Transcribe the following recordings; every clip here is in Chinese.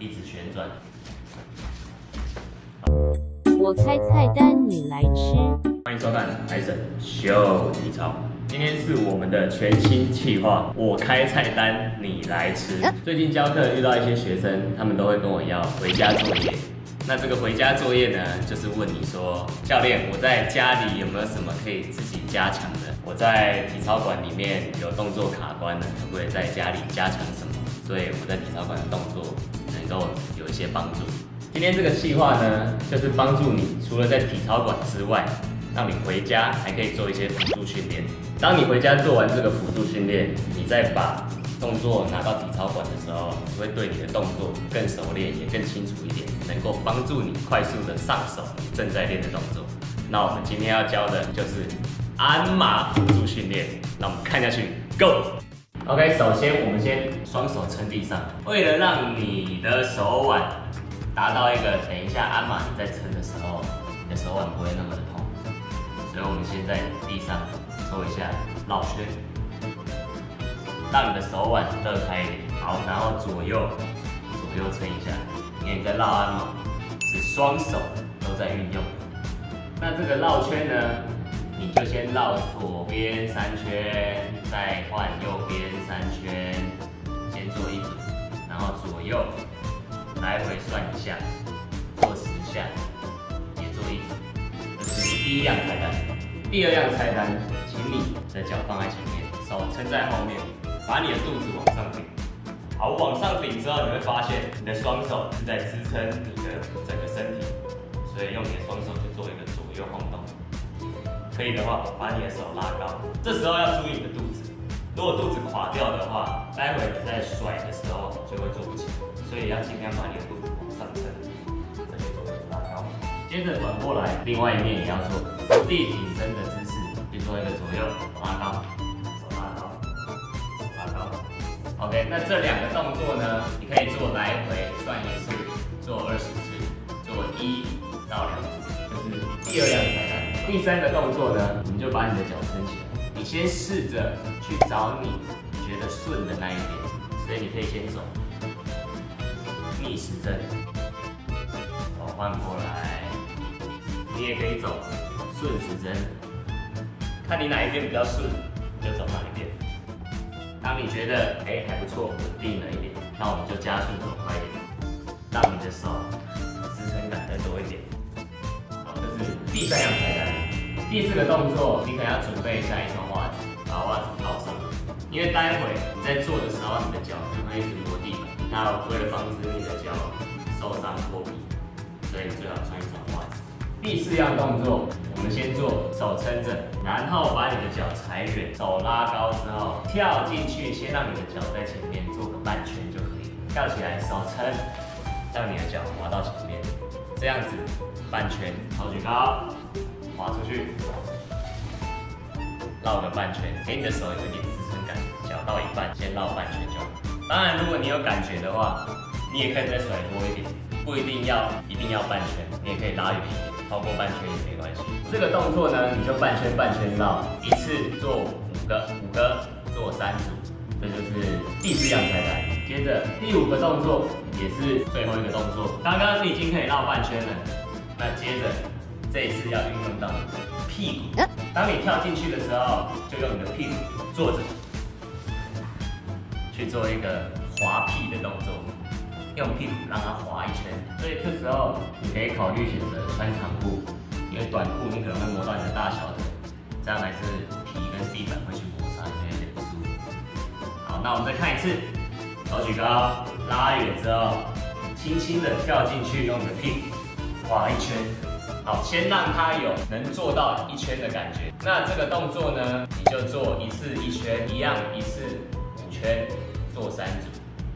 一直旋转。我开菜单，你来吃。欢迎收看海神秀体操。今天是我们的全新企划，我开菜单，你来吃。最近教课遇到一些学生，他们都会跟我要回家作业。那这个回家作业呢，就是问你说，教练，我在家里有没有什么可以自己加强的？我在体操馆里面有动作卡关了，可不可以在家里加强什么？对我们在体操馆的动作能够有一些帮助。今天这个计划呢，就是帮助你除了在体操馆之外，让你回家还可以做一些辅助训练。当你回家做完这个辅助训练，你再把动作拿到体操馆的时候，你会对你的动作更熟练，也更清楚一点，能够帮助你快速的上手你正在练的动作。那我们今天要教的就是鞍马辅助训练。那我们看下去，Go。OK，首先我们先双手撑地上，为了让你的手腕。达到一个，等一下鞍马你在撑的时候，你的手腕不会那么的痛，所以我们先在地上做一下绕圈，让你的手腕热开一点。好，然后左右左右撑一下，因为你在绕鞍马，是双手都在运用。那这个绕圈呢，你就先绕左边三圈，再换右边三圈，先做一组，然后左右。来回算一下，做十下，也做一组。这是第一样菜单。第二样菜单，请你的脚放在前面，手撑在后面，把你的肚子往上顶。好，往上顶之后，你会发现你的双手是在支撑你的整个身体，所以用你的双手去做一个左右晃动。可以的话，把你的手拉高。这时候要注意你的肚子，如果肚子垮掉的话，待会你在甩的时候就会做不起来。所以要尽量把你的肚子往上撑，再去做拉高。接着转过来，另外一面也要做伏地挺身的姿势，去做一个左右拉高，手拉高，手拉高。OK，那这两个动作呢，你可以做来回算一次，做二十次，做一到两组，就是第二样菜单。第三个动作呢，你就把你的脚撑起来，你先试着去找你觉得顺的那一边，所以你可以先走。逆时针，手换过来，你也可以走顺时针，看你哪一边比较顺，就走哪一边。当你觉得哎还不错，稳定了一点，那我们就加速走快一点，让你的手支撑感再多一点。好，这是第三样菜单。第四个动作，你可能要准备一下一双袜子，把袜子套上，因为待会你在做的时候，你的脚会一直落地板。那为了防止你的脚受伤破皮，所以最好穿一双袜子。第四样动作，我们先做手撑着，然后把你的脚踩远，手拉高之后跳进去，先让你的脚在前面做个半圈就可以。跳起来，手撑，让你的脚滑到前面，这样子半圈，好举高，滑出去，绕个半圈，给你的手有一点支撑感。脚到一半，先绕半圈就好。当然，如果你有感觉的话，你也可以再甩多一点，不一定要一定要半圈，你也可以拉远一点，超过半圈也没关系。这个动作呢，你就半圈半圈绕，一次做五个，五个做三组，这就是第四样菜单。接着第五个动作也是最后一个动作，刚刚你已经可以绕半圈了，那接着这一次要运用到屁股，当你跳进去的时候，就用你的屁股坐着。去做一个滑屁的动作，用屁股让它滑一圈。所以这时候你可以考虑选择穿长裤，因为短裤你可能会磨到你的大小腿，这样还是皮跟地板会去摩擦，会有点不舒服。好，那我们再看一次，手举高，拉远之后，轻轻的跳进去，用你的屁股滑一圈。好，先让它有能做到一圈的感觉。那这个动作呢，你就做一次一圈，一样一次五圈。做三组，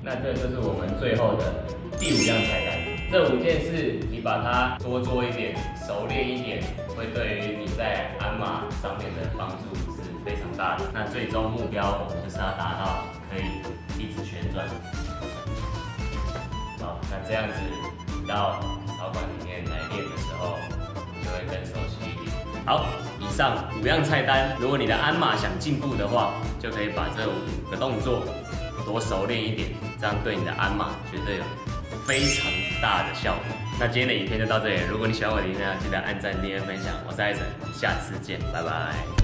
那这就是我们最后的第五样菜单。这五件事你把它多做一点，熟练一点，会对于你在鞍马上面的帮助是非常大的。那最终目标我们就是要达到可以一直旋转。好，那这样子你到草馆里面来练的时候，就会更熟悉一点。好，以上五样菜单，如果你的鞍马想进步的话，就可以把这五个动作。多熟练一点，这样对你的鞍马绝对有非常大的效果。那今天的影片就到这里，如果你喜欢我的影片，记得按赞、订阅、分享。我是艾森，下次见，拜拜。